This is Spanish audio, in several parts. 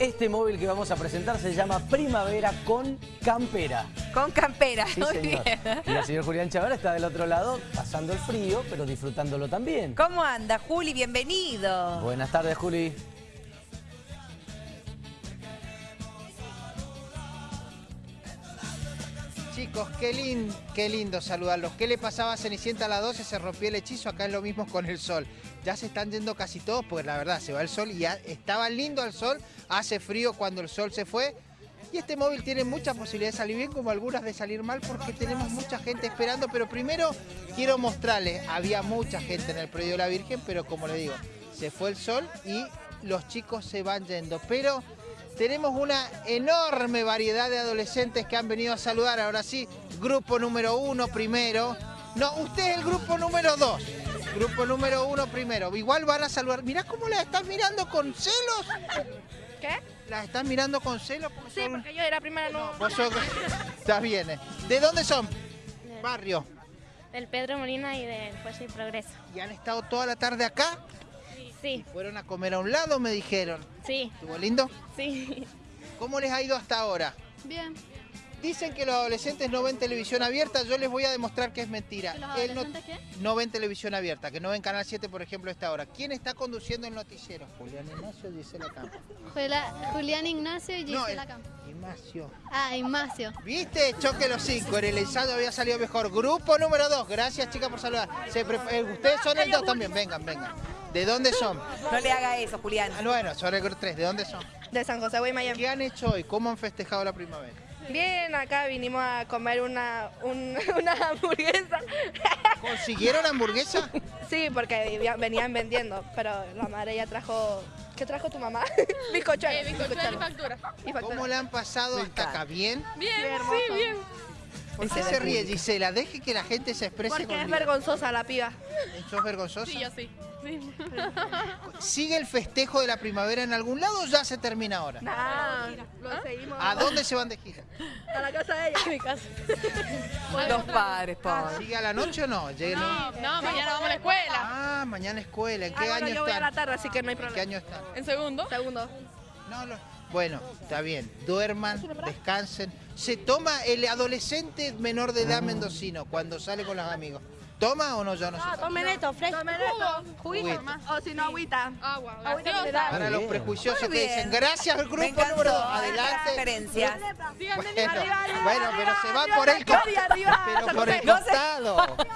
Este móvil que vamos a presentar se llama Primavera con Campera. Con campera, Sí, muy señor. bien. Y el señor Julián Chavara está del otro lado, pasando el frío, pero disfrutándolo también. ¿Cómo anda, Juli? Bienvenido. Buenas tardes, Juli. Chicos, qué, lin- qué lindo saludarlos. ¿Qué le pasaba a Cenicienta a las 12? Se rompió el hechizo, acá es lo mismo con el sol. Ya se están yendo casi todos, porque la verdad se va el sol y estaba lindo el sol, hace frío cuando el sol se fue. Y este móvil tiene muchas posibilidades de salir bien, como algunas de salir mal, porque tenemos mucha gente esperando. Pero primero quiero mostrarles, había mucha gente en el predio de la Virgen, pero como les digo, se fue el sol y los chicos se van yendo. Pero tenemos una enorme variedad de adolescentes que han venido a saludar. Ahora sí, grupo número uno primero. No, usted es el grupo número dos. Grupo número uno primero. Igual van a saludar. Mirá cómo las están mirando con celos. ¿Qué? Las están mirando con celos. porque Sí, son- porque yo de la primera no. Vos sos- Está bien. eh. ¿De dónde son? Barrio. Del Pedro Molina y del Fuerza y Progreso. ¿Y han estado toda la tarde acá? Sí, Fueron a comer a un lado, me dijeron. sí, ¿Estuvo lindo? sí. ¿Cómo les ha ido hasta ahora? Bien. Dicen que los adolescentes no ven televisión abierta, yo les voy a demostrar que es mentira. ¿Que los Él no, adolescentes qué? no ven televisión abierta, que no ven Canal 7, por ejemplo, a esta hora. ¿Quién está conduciendo el noticiero? Julián Ignacio, Gisela Campo. Juela- Julián Ignacio y No, Gisela el- Campo. Ignacio. Ah, Ignacio. ¿Viste? Choque los cinco. En el ensayo había salido mejor. Grupo número dos. Gracias, chicas, por saludar. Se eh, Ustedes son el dos también. Vengan, vengan. ¿De dónde son? No le haga eso, Julián. Ah, bueno, son el grupo tres. ¿De dónde son? De San José Guaymallén. ¿Qué han hecho hoy? ¿Cómo han festejado la primavera? Bien, acá vinimos a comer una, un- una hamburguesa. ¿Consiguieron hamburguesa? Sí, porque venían vendiendo, pero la madre ya trajo... ¿Qué trajo tu mamá? bizcochuelo. bizcochuelo. y factura. Y factura. ¿Cómo le han pasado hasta acá? ¿Bien? Bien, sí, bien. ¿Por qué se ríe, Gisela? Deje que la gente se exprese Porque con es vergonzosa la piba. ¿Sos vergonzosa? sí. ¿Sigue el festejo de la primavera en algún lado o ya se termina ahora? Nah, lo seguimos ¿A dónde se van de gira? a la casa de ella. A mi casa. Los padres, pobre. ¿Sigue a la noche o no? Llega- No, mañana vamos a la escuela. Ah, mañana escuela. ¿En Ah, qué bueno, año yo voy a la tarde, así que no hay ¿En qué problema. año están? ¿En segundo? Segundo. No, no. Bueno, está bien. Duerman, descansen. Se toma el adolescente menor de edad mendocino cuando sale con los amigos. ¿Toma o no? Yo no sé. Tomen esto, fresco. Tomen esto. Juguito. O si no, agüita. Agua. Agüita Para los prejuiciosos que dicen, gracias al grupo número Adelante. referencias. Bueno, bueno, pero se va por el Pero por costado.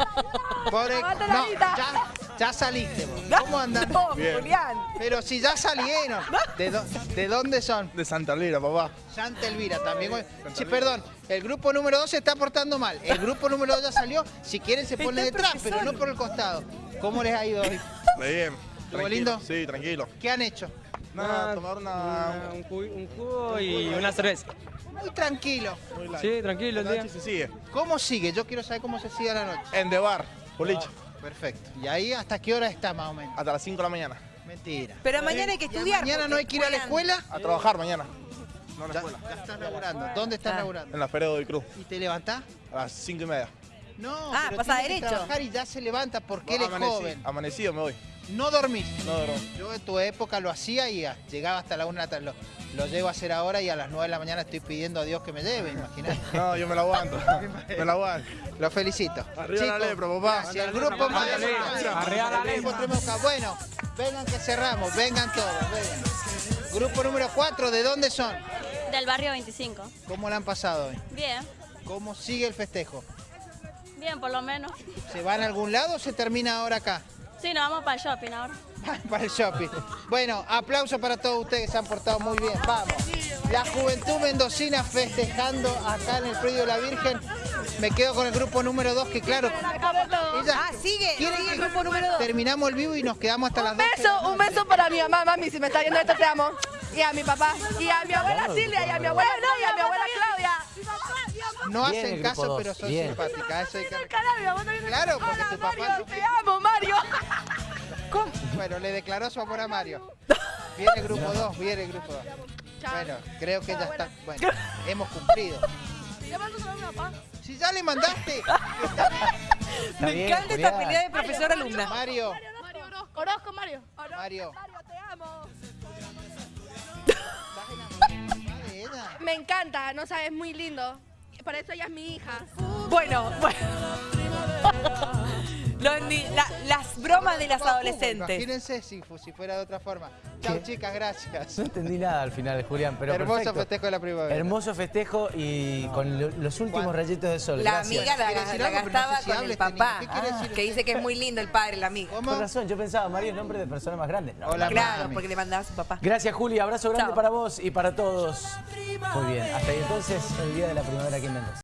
Por el, la no, ya, ya saliste vos. ¿Cómo andan? No, Julián. Pero si ya salieron. ¿De, dó- de dónde son? De Santa Elvira, papá. Santa Elvira también. Sí, perdón, el grupo número 2 se está portando mal. El grupo número 2 ya salió. Si quieren se pone detrás, profesor. pero no por el costado. ¿Cómo les ha ido hoy? Muy bien. ¿Estuvo lindo? Sí, tranquilo. ¿Qué han hecho? Nada, tomar una... un, jugo, un jugo y una cerveza. Muy tranquilo. muy. Sí, tranquilo el día. se sigue. ¿Cómo sigue? Yo quiero saber cómo se sigue a la noche. En The Bar, boliche. Perfecto. ¿Y ahí hasta qué hora está más o menos? Hasta las 5 de la mañana. Mentira. Pero mañana hay que ¿Ya estudiar. mañana no hay que ir a la escuela? A trabajar mañana. No a la Ya, escuela. ya estás laburando. ¿Dónde estás Ah. laburando? En la Feria de Hoy Cruz. ¿Y te levantás? A las 5 y media. No, Ah, pero pasa tiene que derecho. trabajar y ya se levanta porque él es Amanecí- joven. Amanecido me voy. No dormís. No duermo. Yo en tu época lo hacía y ah, llegaba hasta la una de la tarde. Lo, lo llego a hacer ahora y a las 9 de la mañana estoy pidiendo a Dios que me lleve, imagínate. No, yo me la aguanto. me la aguanto. Lo felicito. Arriba la lepra, papá. Hacia el grupo más Arriba la lepra. Bueno, vengan que cerramos, vengan todos, vengan. Grupo número 4, ¿de dónde son? Del barrio 25. ¿Cómo la han pasado hoy? Bien, ¿Cómo sigue el festejo? Bien por lo menos. ¿Se van a algún lado o se termina ahora acá? Sí, nos vamos para el shopping ahora. para el shopping. Bueno, aplauso para todos ustedes que se han portado muy bien. Vamos. La juventud mendocina festejando acá en el predio de la Virgen. Me quedo con el grupo número 2, que claro. ella- Ah, sigue, ¿Quieren sigue el grupo número dos. Terminamos el vivo y nos quedamos hasta las Un 12. beso, un beso para mi mamá, mami, si me está viendo esto te amo. Y a mi papá, y a mi abuela Silvia, y a mi abuela no, y a mi. No Bien, hacen caso, dos. pero son Bien. simpáticas. Eso hay que... Claro, porque Hola, tu papá- Mario, te amo, Mario. Bueno, le declaró su amor a Mario. Viene el grupo 2, viene el grupo 2. Bueno, creo que ya está. Bueno, hemos cumplido. Le mando saludos a mi papá. Si ya le mandaste, Me bien, encanta esta pelea de profesor-alumna. Mario, Mario Orozco. Orozco, Mario. Mario, Mario, te amo. ¿estás en Me encanta, no sabes, muy lindo. Por eso ella es mi hija. Bueno, bueno. Los ni- la- las bromas de las adolescentes. Imagínense si, si fuera de otra forma. Chao, chicas, gracias. No entendí nada al final, Julián, pero Hermoso perfecto. festejo de la primavera. Hermoso festejo y con lo- los últimos rayitos de sol. La Gracias. amiga la, ¿Quiere decir la no gastaba sé si con el este papá. ¿Qué quiere decir que dice que es muy lindo el padre, la amiga. ¿Cómo? Con razón, yo pensaba, María es nombre de persona más grande. No, Hola, Claro, mami. porque le mandaba a su papá. Gracias, Juli. Abrazo grande Chao. para vos y para todos. Muy bien. Hasta ahí entonces, el día de la primavera aquí en Mendoza.